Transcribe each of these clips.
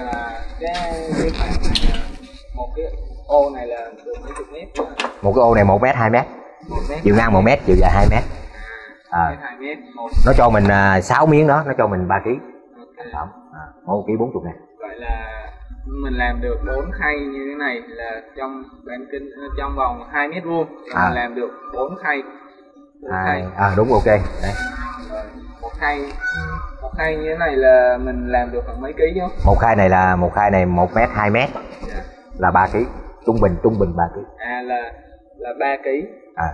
là cái cái khoảng một cái ô này là đường mấy chục mét một cái ô này một mét hai mét. Chiều ngang một mét chiều dài hai mét. À, nó cho mình à, sáu miếng đó nó cho mình 3 kg okay. một ký bốn chục này vậy là mình làm được bốn khay như thế này là trong bán kinh trong vòng hai mét vuông. À. làm được bốn khay. 4 à, khay. à đúng ok. Đấy. Một khay một khay như thế này là mình làm được khoảng mấy ký chứ một khai này là một khai này một mét hai mét. Dạ. là 3 kg trung bình trung bình 3 kg à là là ba ký. À.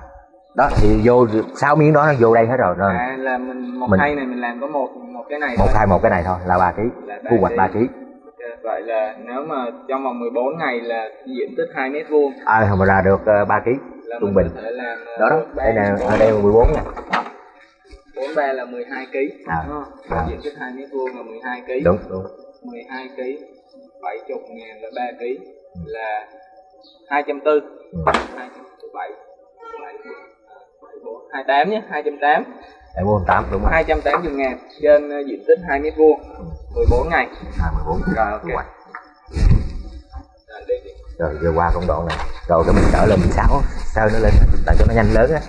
Đó thì vô sáu miếng đó nó vô đây hết rồi rồi. À là mình một Mình- khay này mình làm có một một cái này một thôi. khai một cái này thôi là 3 kg Là ba thu hoạch ký. 3 kg Ok, vậy là nếu mà trong vòng 14 ngày là diện tích 2 mét vuông. À mà ra được 3 kg trung bình. ờ, đó đó. ba- đây nè ở đây là 14 nè 43 là 12 kg À. đúng không? À. diện tích 2 mét vuông là 12 kg đúng đúng. 12 kg 70 ngàn là 3 kg là 240 Ừ. 207 28 nhé 208 để 48 đúng rồi 280 ngàn trên ờ, diện tích 2 mét vuông. 14 ngày. À 14 Rồi, ok. Rồi, rồi giờ qua công đoạn này. Rồi cái mình trở lên 16 sao nó lên? Tại cho nó nhanh lớn á